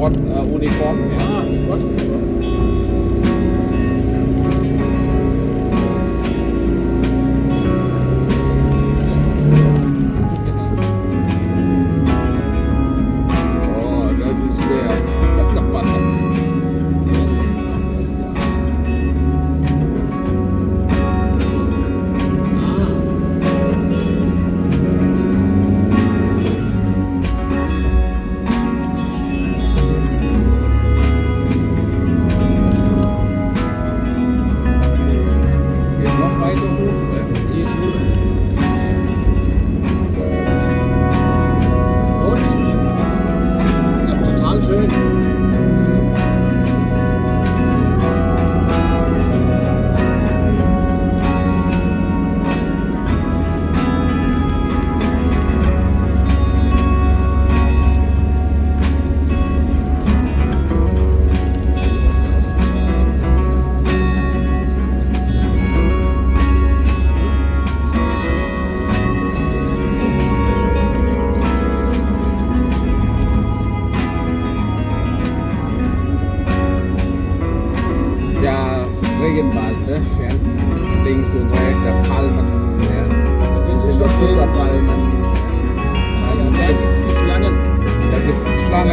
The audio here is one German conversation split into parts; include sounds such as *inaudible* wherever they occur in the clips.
Sportuniform. ja. Ah, Geht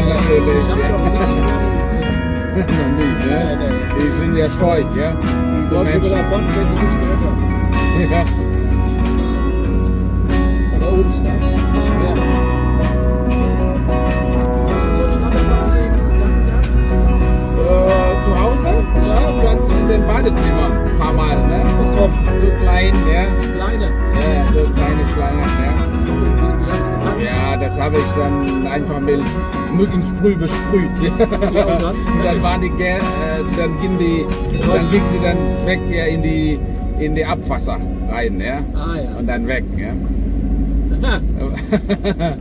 natürlich. Noch nicht, ne? Die sind ja scheu, ja? Die Zu wollte Menschen. davon, wenn die nicht. Ja. Aber da liegen? Äh, zu Hause? Ja, und dann in dem Badezimmer ein paar Mal, ne? So klein, ja? kleine. Ja, das habe ich dann einfach mit Mückensprüh besprüht. Ja, und dann? *laughs* Und dann waren die, äh, dann ging die, dann ging sie dann weg ja, in die, in die Abwasser rein, ja. Ah ja. Und dann weg, ja. *laughs*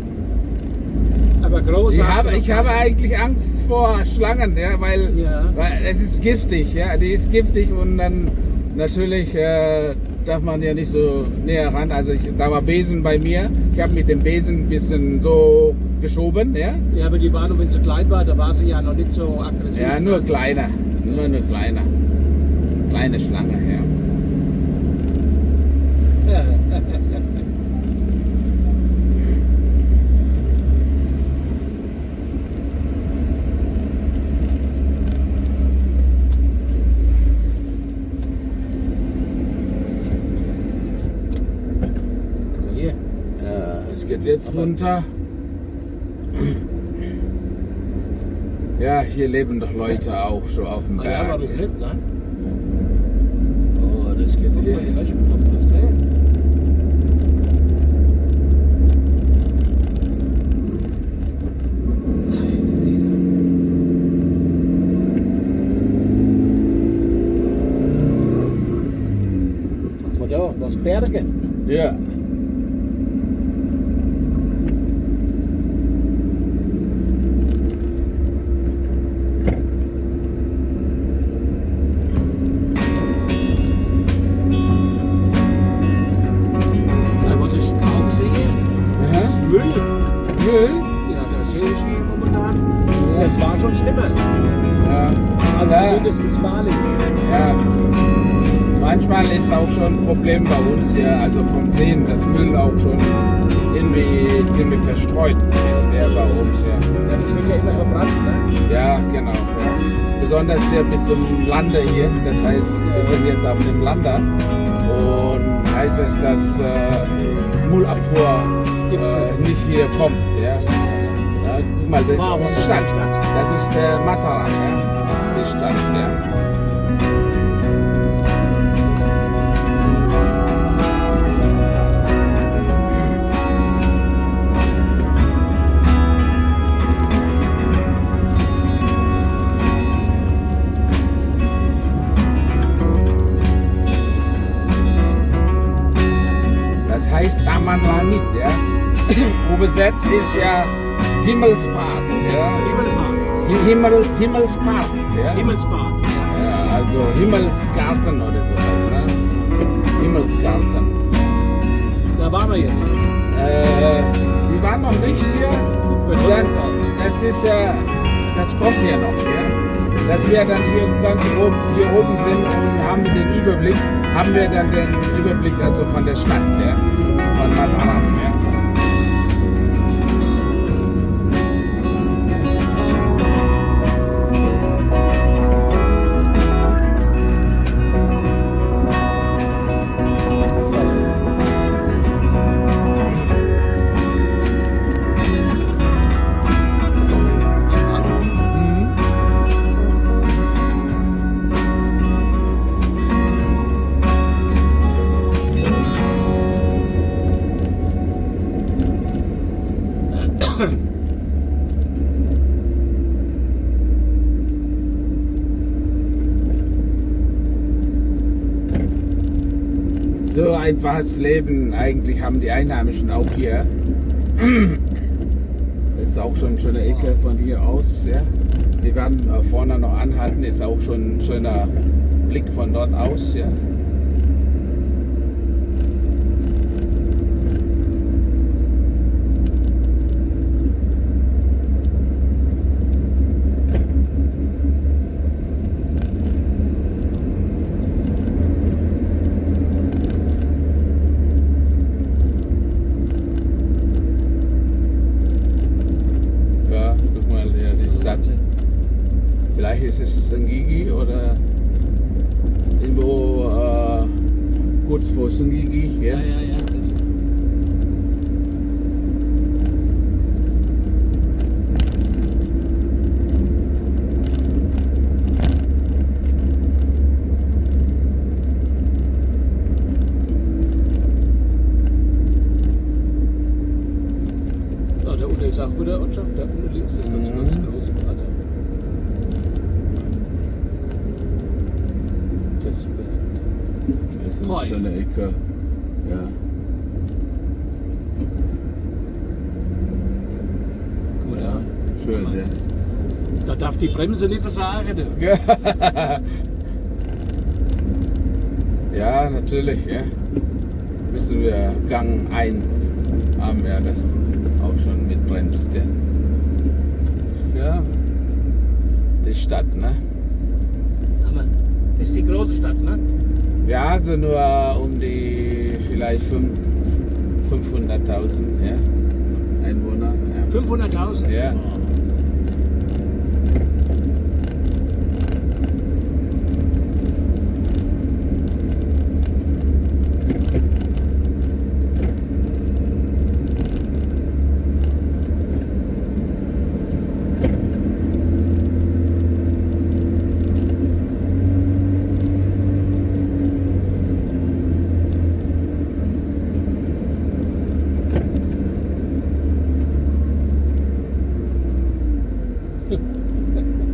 Aber groß. Ich habe, ich habe eigentlich Angst vor Schlangen, ja, weil, Ja. weil es ist giftig, ja. Die ist giftig und dann natürlich äh, darf man ja nicht so näher ran. Also ich, da war Besen bei mir. Ich habe mit dem Besen ein bisschen so geschoben, ja. Ja, aber die war nur, wenn sie klein war, da war sie ja noch nicht so aggressiv. Ja, nur kleiner. Nur eine kleine. Kleine Schlange, ja. Hier. Ja, es geht jetzt runter. Ja, hier leben doch Leute auch so auf dem ja, Berg. doch nicht, ne? Oh, das geht hier. mal, die Problem bei uns hier, also vom Sehen, dass Müll auch schon irgendwie ziemlich verstreut ist der bei uns, ja. Ja, das wird ja immer verbrannt, ne? Ja, genau. Ja. Besonders hier bis zum Lande hier. Das heißt, wir sind jetzt auf dem Lande. Und heißt es, dass äh, Müllabfuhr äh, nicht hier kommt. Ja. Ja, guck mal, das ist Stadt. Das ist der Mataran, ja. Die Stadt, ja. Langit, ja. Übersetzt ist ja Himmelspark, ja. Himmelfahrt. Hi- Himmel, Himmelspark, ja. Himmelsfahrt. Ja, also Himmelsgarten oder sowas, ne? Himmelsgarten. Da waren wir jetzt. Äh, wir waren noch nicht hier. Ja, das ist ja, das kommt ja noch. Ja? Dass wir dann hier ganz oben, hier oben sind und haben wir den Überblick, haben wir dann den Überblick also von der Stadt, ja? Von Mataram. Ja? Mhm. So einfaches Leben eigentlich haben die Einheimischen auch hier. Das ist auch schon eine schöne Ecke von hier aus. Ja. Wir werden vorne noch anhalten, ist auch schon ein schöner Blick von dort aus. Ja, guck mal, ja, die Stadt. Vielleicht ist es Sengigi oder irgendwo äh, kurz vor Sengigi. Ja. Ja, ja. Das, so, da unten ist auch wieder da unten links ist ganz, Mhm. ganz genauso. Also, das, Das ist Treu. eine schöne Ecke. Ja. gut, ja. Schön, ja. Da darf die Bremse nicht versagen. *laughs* Ja, natürlich, ja. Müssen wir Gang 1 haben wir das auch schon mitbremst, ja. Ja, die Stadt, ne? Hammer. Ist die große Stadt, ne? Also nur um die vielleicht fünf- 500.000 ja. Einwohner. Ja. 500.000? Ja.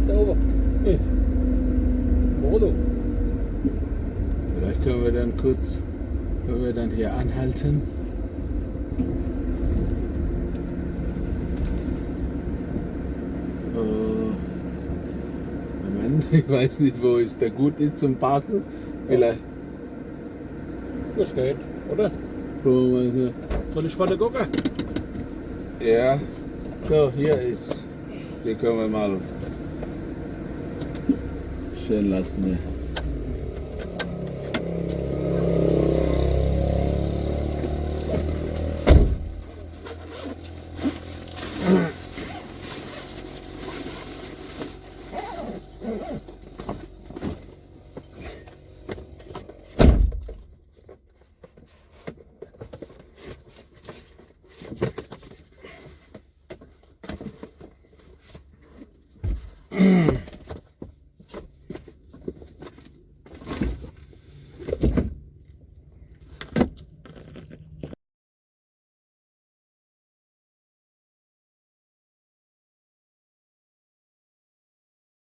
Da oben. Molo. Vielleicht können wir dann kurz, können wir dann hier anhalten. Äh, Moment, *laughs* ich weiß nicht, wo es da gut ist zum Parken. Vielleicht. Das geht, oder? Soll ich vorne gucken? Ja, so, hier ist. Hier können wir mal schön lassen. Ja. mm *clears throat*